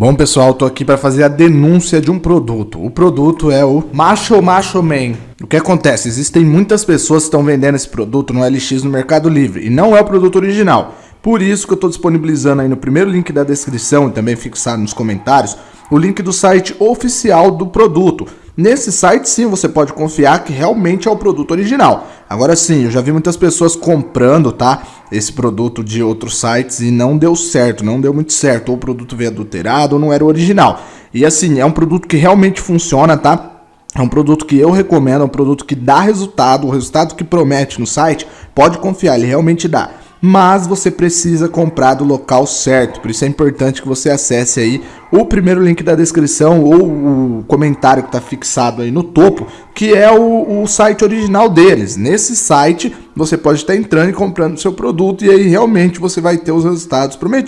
Bom, pessoal, tô aqui para fazer a denúncia de um produto. O produto é o Macho Macho Man. O que acontece? Existem muitas pessoas que estão vendendo esse produto no LX no Mercado Livre e não é o produto original. Por isso que eu estou disponibilizando aí no primeiro link da descrição e também fixado nos comentários o link do site oficial do produto. Nesse site sim você pode confiar que realmente é o produto original. Agora sim, eu já vi muitas pessoas comprando, tá? Esse produto de outros sites e não deu certo, não deu muito certo. Ou o produto veio adulterado ou não era o original. E assim, é um produto que realmente funciona, tá? É um produto que eu recomendo, é um produto que dá resultado, o resultado que promete no site, pode confiar, ele realmente dá mas você precisa comprar do local certo. Por isso é importante que você acesse aí o primeiro link da descrição ou o comentário que está fixado aí no topo, que é o, o, site original deles. Nesse site você pode estar entrando e comprando seu produto e aí realmente você vai ter os resultados prometidos.